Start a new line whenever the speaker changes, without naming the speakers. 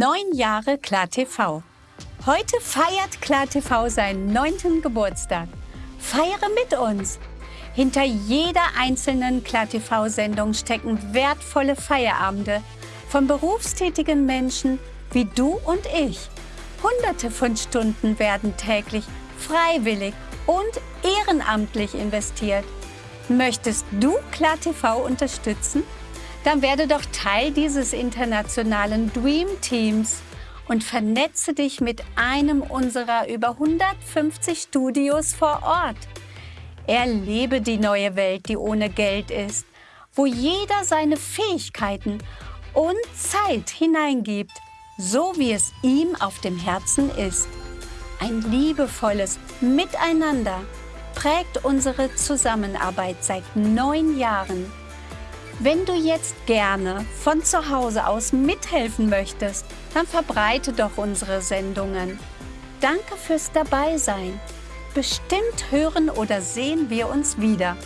Neun Jahre KlarTV. Heute feiert KlarTV seinen neunten Geburtstag. Feiere mit uns! Hinter jeder einzelnen KlarTV-Sendung stecken wertvolle Feierabende von berufstätigen Menschen wie du und ich. Hunderte von Stunden werden täglich freiwillig und ehrenamtlich investiert. Möchtest du KlarTV unterstützen? Dann werde doch Teil dieses internationalen Dream Teams und vernetze dich mit einem unserer über 150 Studios vor Ort. Erlebe die neue Welt, die ohne Geld ist, wo jeder seine Fähigkeiten und Zeit hineingibt, so wie es ihm auf dem Herzen ist. Ein liebevolles Miteinander prägt unsere Zusammenarbeit seit neun Jahren. Wenn du jetzt gerne von zu Hause aus mithelfen möchtest, dann verbreite doch unsere Sendungen. Danke fürs Dabeisein. Bestimmt hören oder sehen wir uns wieder.